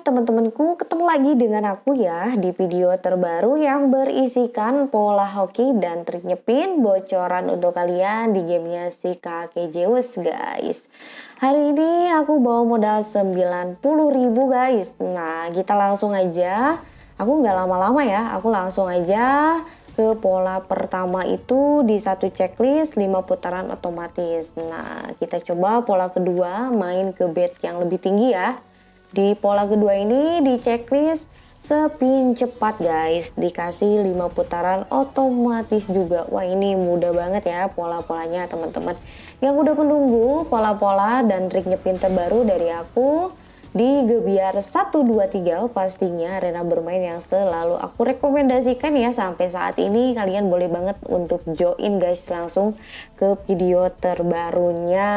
teman-temanku, ketemu lagi dengan aku ya di video terbaru yang berisikan pola hoki dan trik nyepin bocoran untuk kalian di gamenya si kakek Zeus guys. Hari ini aku bawa modal 90.000 guys. Nah kita langsung aja, aku nggak lama-lama ya, aku langsung aja ke pola pertama itu di satu checklist 5 putaran otomatis. Nah kita coba pola kedua main ke bed yang lebih tinggi ya di pola kedua ini di checklist spin cepat guys. Dikasih 5 putaran otomatis juga. Wah ini mudah banget ya pola-polanya teman-teman. Yang udah menunggu pola-pola dan trik nyepin terbaru dari aku di Gebiar 123 pastinya arena bermain yang selalu aku rekomendasikan ya. Sampai saat ini kalian boleh banget untuk join guys langsung ke video terbarunya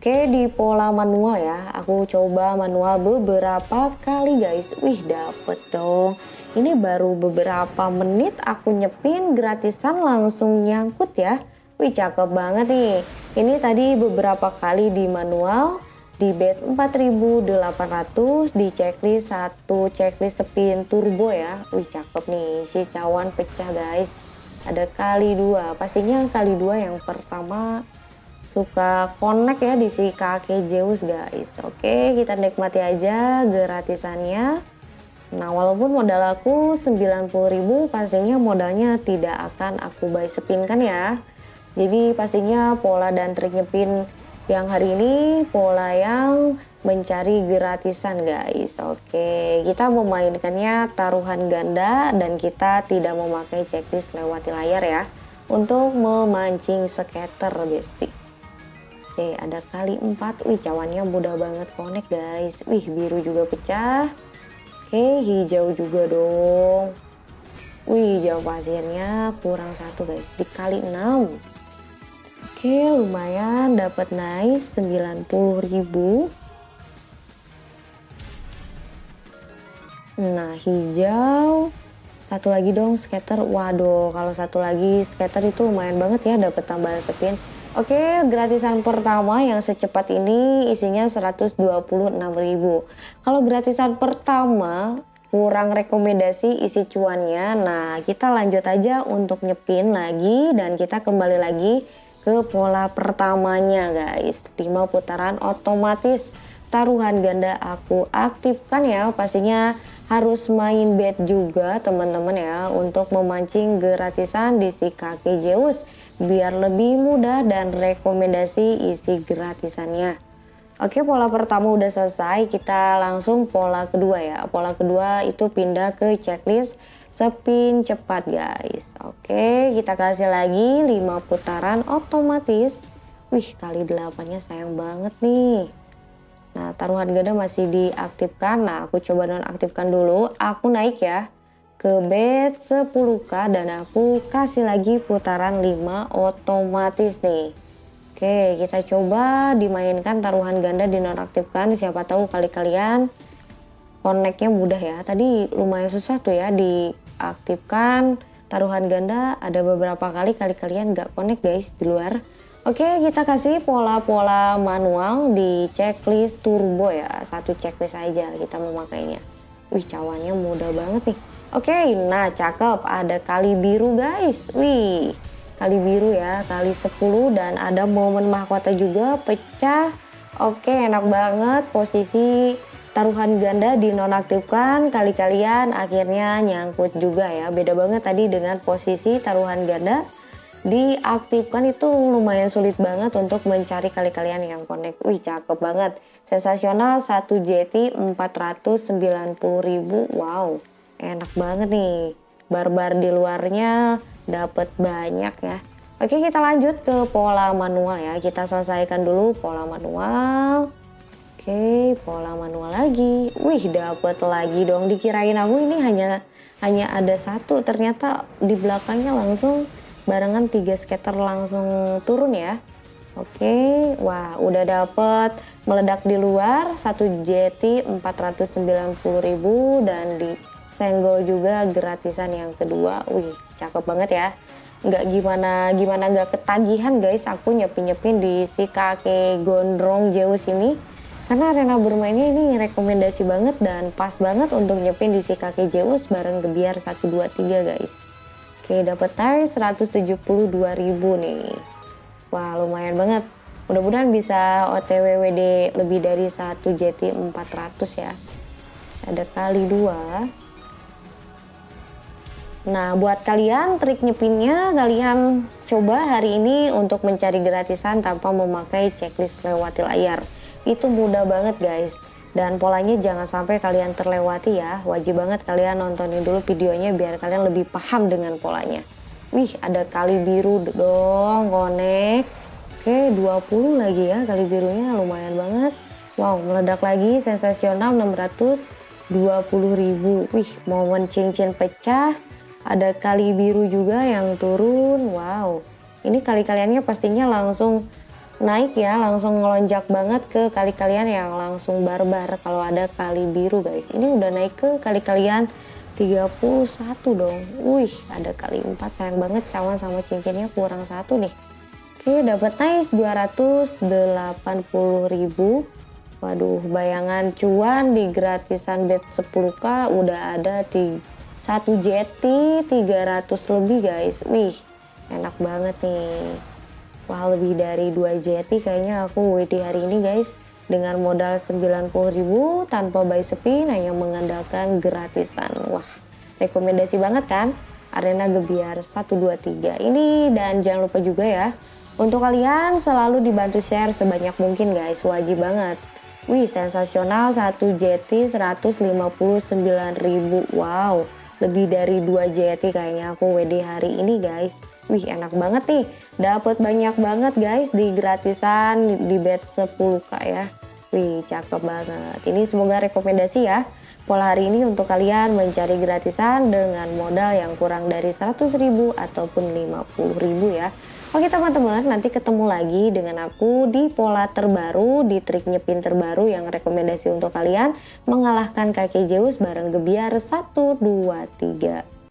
Oke di pola manual ya. Aku coba manual beberapa kali guys. Wih dapet dong. Ini baru beberapa menit aku nyepin gratisan langsung nyangkut ya. Wih cakep banget nih. Ini tadi beberapa kali di manual di bed 4800 di checklist satu checklist spin turbo ya. Wih cakep nih. Si cawan pecah guys. Ada kali dua. Pastinya kali dua yang pertama suka connect ya di si kakek Zeus guys. Oke kita nikmati aja gratisannya. Nah walaupun modal aku 90.000 pastinya modalnya tidak akan aku buy spin kan ya? Jadi pastinya pola dan trik nyepin yang hari ini pola yang mencari gratisan guys. Oke kita memainkannya taruhan ganda dan kita tidak memakai checklist lewati layar ya untuk memancing scatter besti Oke ada kali 4 Wih cawannya mudah banget connect guys. Wih biru juga pecah. Oke hijau juga dong. Wih hijau pasirnya kurang satu guys. Dikali 6 Oke lumayan. Dapat nice 90.000 Nah hijau. Satu lagi dong skater. Waduh kalau satu lagi skater itu lumayan banget ya dapat tambahan spin Oke, gratisan pertama yang secepat ini isinya 126.000. Kalau gratisan pertama kurang rekomendasi isi cuannya. Nah, kita lanjut aja untuk nyepin lagi dan kita kembali lagi ke pola pertamanya, guys. 5 putaran otomatis taruhan ganda aku aktifkan ya. Pastinya harus main bet juga teman-teman ya untuk memancing gratisan di si kaki Zeus. Biar lebih mudah dan rekomendasi isi gratisannya. Oke pola pertama udah selesai. Kita langsung pola kedua ya. Pola kedua itu pindah ke checklist spin cepat guys. Oke kita kasih lagi 5 putaran otomatis. Wih kali 8 nya sayang banget nih Nah taruhan ganda masih diaktifkan. Nah aku coba nonaktifkan dulu. Aku naik ya ke bed 10k dan aku kasih lagi putaran 5 otomatis nih. Oke kita coba dimainkan taruhan ganda dinonaktifkan. Siapa tahu kali kalian connectnya mudah ya. Tadi lumayan susah tuh ya diaktifkan taruhan ganda. Ada beberapa kali kali kalian gak connect guys di luar Oke kita kasih pola-pola manual di checklist turbo ya satu checklist aja kita memakainya Wih cawannya mudah banget nih Oke, nah cakep. Ada kali biru guys. Wih, kali biru ya, kali 10 dan ada momen mahkota juga pecah. Oke, enak banget posisi taruhan ganda dinonaktifkan kali kalian akhirnya nyangkut juga ya. Beda banget tadi dengan posisi taruhan ganda diaktifkan itu lumayan sulit banget untuk mencari kali kalian yang connect. Wih, cakep banget. Sensasional 1 JT 490.000. Wow enak banget nih. Barbar di luarnya dapat banyak ya. Oke kita lanjut ke pola manual ya. Kita selesaikan dulu pola manual. Oke pola manual lagi. Wih dapat lagi dong. Dikirain aku ini hanya hanya ada satu. Ternyata di belakangnya langsung barengan tiga skater langsung turun ya. Oke, wah udah dapet. Meledak di luar satu JT 490.000 dan di senggol juga gratisan yang kedua. Wih cakep banget ya. Nggak gimana gimana nggak ketagihan guys. Aku nyepin nyepin di si kakek gondrong Zeus ini. Karena arena bermainnya ini rekomendasi banget dan pas banget untuk nyepin di si kakek Zeus bareng gebiar 123 guys. Oke dapat tie 172.000 nih. Wah lumayan banget. Mudah-mudahan bisa OTW WD lebih dari 1 JT 400 ya. Ada kali dua. Nah, buat kalian trik nyepinnya kalian coba hari ini untuk mencari gratisan tanpa memakai checklist lewati layar itu mudah banget guys dan polanya jangan sampai kalian terlewati ya. Wajib banget kalian nontonin dulu videonya biar kalian lebih paham dengan polanya. Wih ada kali biru dong konek. Oke 20 lagi ya kali birunya lumayan banget. Wow meledak lagi sensasional 620 ribu. Wih momen cincin pecah. Ada kali biru juga yang turun. Wow. Ini kali kaliannya pastinya langsung naik ya langsung ngelonjak banget ke kali kalian yang langsung barbar kalau ada kali biru guys. Ini udah naik ke kali kalian 31 dong. Wih ada kali 4 sayang banget cawan sama cincinnya kurang satu nih. Oke dapat nice 280 ribu. Waduh bayangan cuan di gratisan bet 10k udah ada di satu jeti 300 lebih guys. Wih enak banget nih Wah lebih dari 2 JT kayaknya aku WD hari ini guys. Dengan modal 90.000 tanpa buy spin hanya mengandalkan gratisan. Wah rekomendasi banget kan? Arena gebiar 123 ini dan jangan lupa juga ya untuk kalian selalu dibantu share sebanyak mungkin guys. Wajib banget. Wih sensasional 1 JT 159.000 wow lebih dari 2 JT kayaknya aku WD hari ini guys. Wih enak banget nih. Dapat banyak banget guys di gratisan di bet 10k ya. Wih cakep banget. Ini semoga rekomendasi ya pola hari ini untuk kalian mencari gratisan dengan modal yang kurang dari 100.000 ataupun 50.000 ya Oke teman-teman, nanti ketemu lagi dengan aku di pola terbaru, di trik nyepin terbaru yang rekomendasi untuk kalian mengalahkan kakek Zeus bareng Gebiar 1, 2, 3.